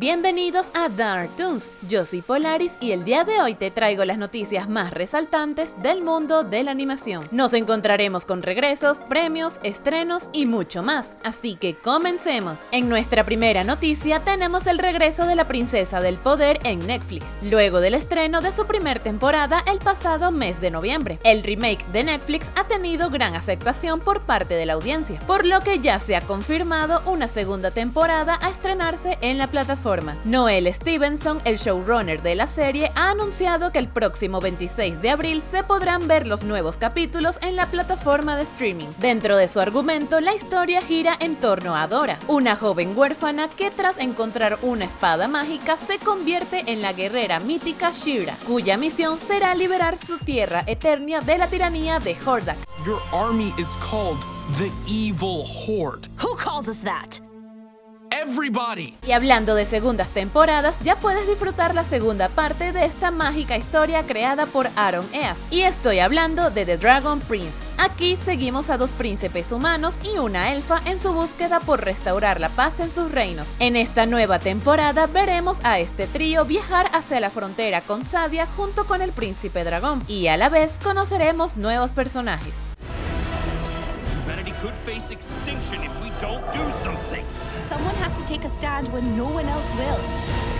Bienvenidos a Dark Toons, yo soy Polaris y el día de hoy te traigo las noticias más resaltantes del mundo de la animación. Nos encontraremos con regresos, premios, estrenos y mucho más, así que comencemos. En nuestra primera noticia tenemos el regreso de la Princesa del Poder en Netflix, luego del estreno de su primer temporada el pasado mes de noviembre. El remake de Netflix ha tenido gran aceptación por parte de la audiencia, por lo que ya se ha confirmado una segunda temporada a estrenarse en la plataforma Noel Stevenson, el showrunner de la serie, ha anunciado que el próximo 26 de abril se podrán ver los nuevos capítulos en la plataforma de streaming. Dentro de su argumento, la historia gira en torno a Dora, una joven huérfana que tras encontrar una espada mágica se convierte en la guerrera mítica Shira, cuya misión será liberar su tierra eterna de la tiranía de Hordak. Your army is called the Evil Horde. Who calls us that? Y hablando de segundas temporadas, ya puedes disfrutar la segunda parte de esta mágica historia creada por Aaron Eas. Y estoy hablando de The Dragon Prince. Aquí seguimos a dos príncipes humanos y una elfa en su búsqueda por restaurar la paz en sus reinos. En esta nueva temporada veremos a este trío viajar hacia la frontera con Sadia junto con el príncipe dragón y a la vez conoceremos nuevos personajes. Could face extinction if we don't do something. Someone has to take a stand when no one else will.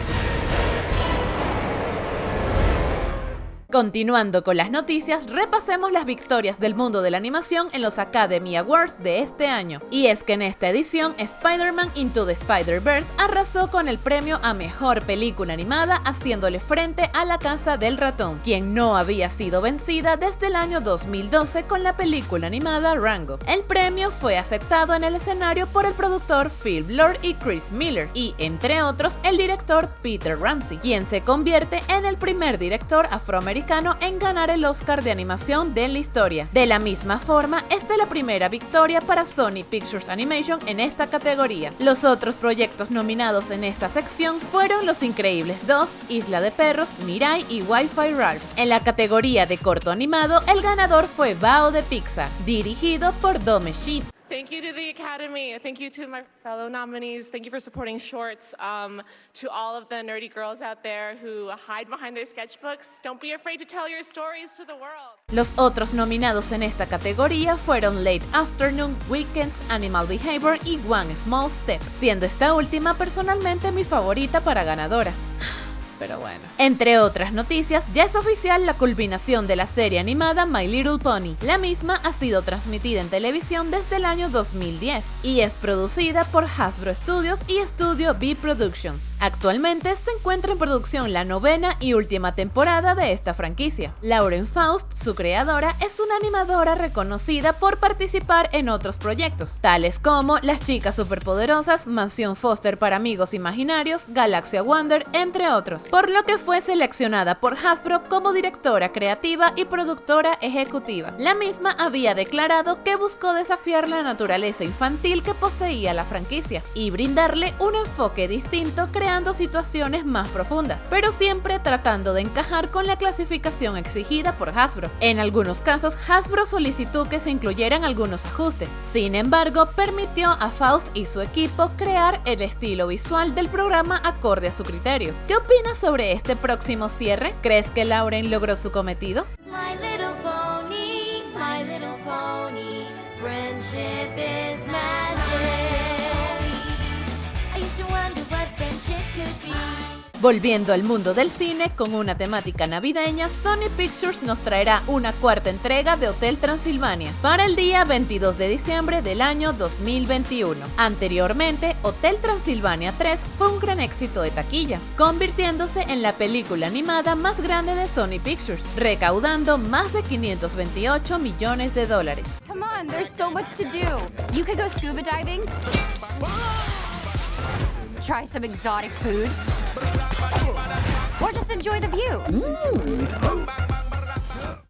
Continuando con las noticias, repasemos las victorias del mundo de la animación en los Academy Awards de este año. Y es que en esta edición, Spider-Man Into the Spider-Verse arrasó con el premio a Mejor Película Animada haciéndole frente a La Casa del Ratón, quien no había sido vencida desde el año 2012 con la película animada Rango. El premio fue aceptado en el escenario por el productor Phil Lord y Chris Miller, y entre otros el director Peter Ramsey, quien se convierte en el primer director afroamericano en ganar el Oscar de animación de la historia. De la misma forma, esta es la primera victoria para Sony Pictures Animation en esta categoría. Los otros proyectos nominados en esta sección fueron Los Increíbles 2, Isla de Perros, Mirai y Wi-Fi Ralph. En la categoría de corto animado, el ganador fue Bao de Pixar, dirigido por Dome Sheep. Thank you to the Academy. Thank you to my fellow nominees. Thank you for supporting shorts. Um, to all of the nerdy girls out there who hide behind their sketchbooks, don't be afraid to tell your stories to the world. Los otros nominados en esta categoría fueron Late Afternoon, Weekends, Animal Behavior y One Small Step, siendo esta última personalmente mi favorita para ganadora pero bueno. Entre otras noticias, ya es oficial la culminación de la serie animada My Little Pony. La misma ha sido transmitida en televisión desde el año 2010 y es producida por Hasbro Studios y Studio B Productions. Actualmente se encuentra en producción la novena y última temporada de esta franquicia. Lauren Faust, su creadora, es una animadora reconocida por participar en otros proyectos, tales como Las Chicas Superpoderosas, Mansión Foster para Amigos Imaginarios, Galaxia Wonder, entre otros por lo que fue seleccionada por Hasbro como directora creativa y productora ejecutiva. La misma había declarado que buscó desafiar la naturaleza infantil que poseía la franquicia y brindarle un enfoque distinto creando situaciones más profundas, pero siempre tratando de encajar con la clasificación exigida por Hasbro. En algunos casos, Hasbro solicitó que se incluyeran algunos ajustes, sin embargo, permitió a Faust y su equipo crear el estilo visual del programa acorde a su criterio. ¿Qué opinas sobre este próximo cierre? ¿Crees que Lauren logró su cometido? Volviendo al mundo del cine con una temática navideña, Sony Pictures nos traerá una cuarta entrega de Hotel Transilvania para el día 22 de diciembre del año 2021. Anteriormente, Hotel Transilvania 3 fue un gran éxito de taquilla, convirtiéndose en la película animada más grande de Sony Pictures, recaudando más de 528 millones de dólares. Try some exotic food. Or just enjoy the view. Mm.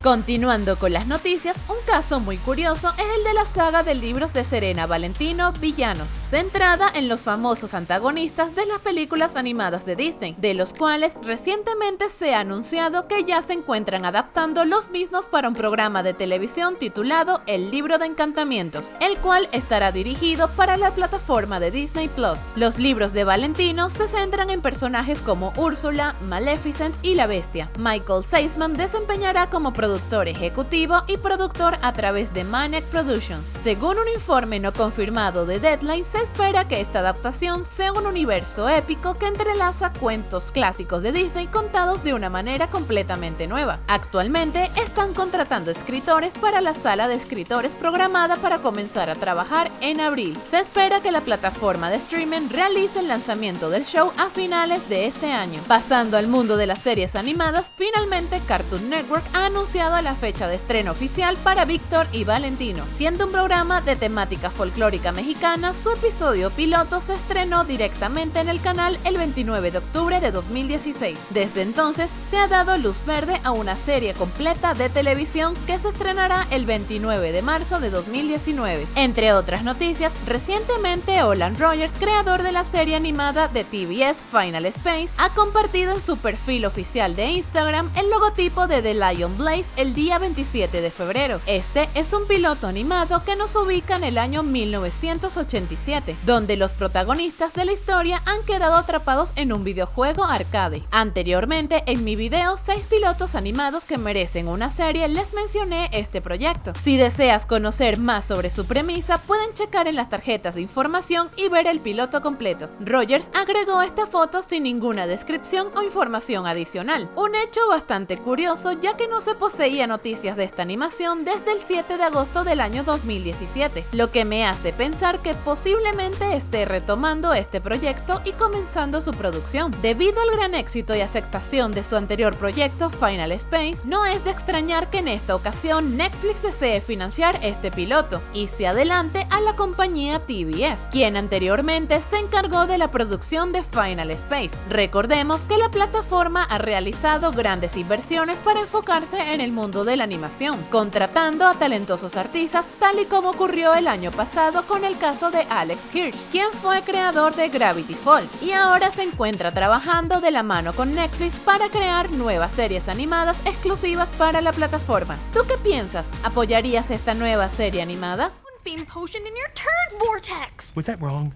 Continuando con las noticias, un caso muy curioso es el de la saga de libros de Serena Valentino Villanos, centrada en los famosos antagonistas de las películas animadas de Disney, de los cuales recientemente se ha anunciado que ya se encuentran adaptando los mismos para un programa de televisión titulado El libro de encantamientos, el cual estará dirigido para la plataforma de Disney Plus. Los libros de Valentino se centran en personajes como Úrsula, Maleficent y la Bestia. Michael Seisman desempeñará como productor ejecutivo y productor a través de Maniac Productions. Según un informe no confirmado de Deadline, se espera que esta adaptación sea un universo épico que entrelaza cuentos clásicos de Disney contados de una manera completamente nueva. Actualmente están contratando escritores para la sala de escritores programada para comenzar a trabajar en abril. Se espera que la plataforma de streaming realice el lanzamiento del show a finales de este año. Pasando al mundo de las series animadas, finalmente Cartoon Network ha anunciado la fecha de estreno oficial para Víctor y Valentino. Siendo un programa de temática folclórica mexicana, su episodio piloto se estrenó directamente en el canal el 29 de octubre de 2016. Desde entonces se ha dado luz verde a una serie completa de televisión que se estrenará el 29 de marzo de 2019. Entre otras noticias, recientemente Olan Rogers, creador de la serie animada de TBS Final Space, ha compartido en su perfil oficial de Instagram el logotipo de The Lion Blaze el día 27 de febrero. Este es un piloto animado que nos ubica en el año 1987, donde los protagonistas de la historia han quedado atrapados en un videojuego arcade. Anteriormente, en mi video 6 pilotos animados que merecen una serie, les mencioné este proyecto. Si deseas conocer más sobre su premisa, pueden checar en las tarjetas de información y ver el piloto completo. Rogers agregó esta foto sin ninguna descripción o información adicional, un hecho bastante curioso ya que no se poseía noticias de esta animación desde el 7 de agosto del año 2017, lo que me hace pensar que posiblemente esté retomando este proyecto y comenzando su producción. Debido al gran éxito y aceptación de su anterior proyecto Final Space, no es de extrañar que en esta ocasión Netflix desee financiar este piloto y se adelante a la compañía TBS, quien anteriormente se encargó de la producción de Final Space. Recordemos que la plataforma ha realizado grandes inversiones para enfocarse en el mundo de la animación, contratando a talentosos artistas tal y como ocurrió el año pasado con el caso de Alex Hirsch, quien fue creador de Gravity Falls y ahora se encuentra trabajando de la mano con Netflix para crear nuevas series animadas exclusivas para la plataforma. ¿Tú qué piensas? ¿Apoyarías esta nueva serie animada? Beam potion in your turd vortex. Was that wrong?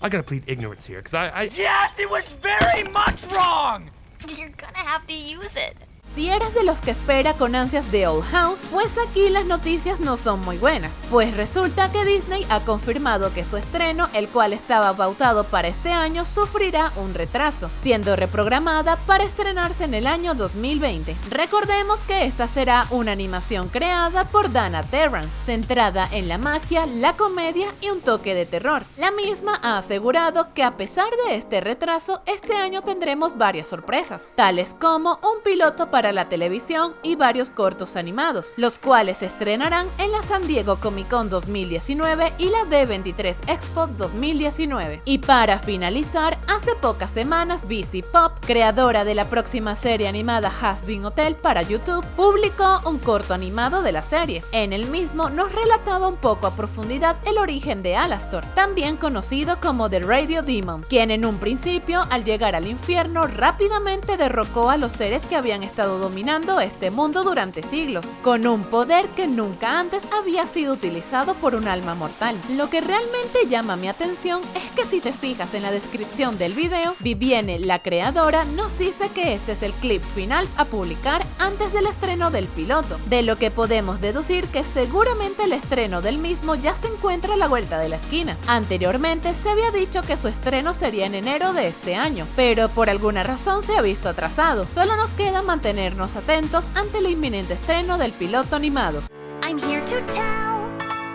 I gotta plead ignorance here, because I, I. Yes, it was very much wrong! You're gonna have to use it. Si eres de los que espera con ansias The Old House, pues aquí las noticias no son muy buenas, pues resulta que Disney ha confirmado que su estreno, el cual estaba pautado para este año, sufrirá un retraso, siendo reprogramada para estrenarse en el año 2020. Recordemos que esta será una animación creada por Dana Terrance, centrada en la magia, la comedia y un toque de terror. La misma ha asegurado que a pesar de este retraso, este año tendremos varias sorpresas, tales como un piloto para la televisión y varios cortos animados, los cuales se estrenarán en la San Diego Comic Con 2019 y la D23 Expo 2019. Y para finalizar, hace pocas semanas BC Pop, creadora de la próxima serie animada Has Been Hotel para YouTube, publicó un corto animado de la serie. En el mismo nos relataba un poco a profundidad el origen de Alastor, también conocido como The Radio Demon, quien en un principio al llegar al infierno rápidamente derrocó a los seres que habían estado dominando este mundo durante siglos, con un poder que nunca antes había sido utilizado por un alma mortal. Lo que realmente llama mi atención es que si te fijas en la descripción del video, Vivienne, la creadora, nos dice que este es el clip final a publicar antes del estreno del piloto, de lo que podemos deducir que seguramente el estreno del mismo ya se encuentra a la vuelta de la esquina. Anteriormente se había dicho que su estreno sería en enero de este año, pero por alguna razón se ha visto atrasado. Solo nos queda atentos ante el inminente estreno del piloto animado. I'm here to tell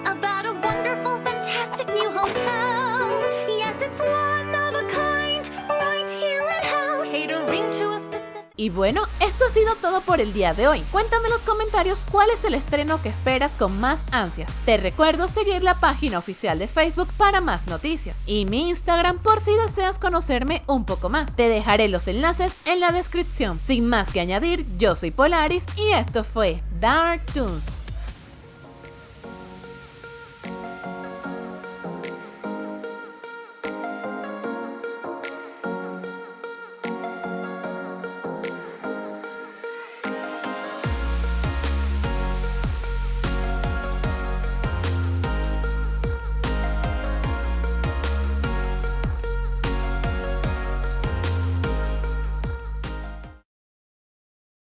about a wonderful, fantastic new hotel. Yes, it's Y bueno, esto ha sido todo por el día de hoy. Cuéntame en los comentarios cuál es el estreno que esperas con más ansias. Te recuerdo seguir la página oficial de Facebook para más noticias y mi Instagram por si deseas conocerme un poco más. Te dejaré los enlaces en la descripción. Sin más que añadir, yo soy Polaris y esto fue Dark Toons.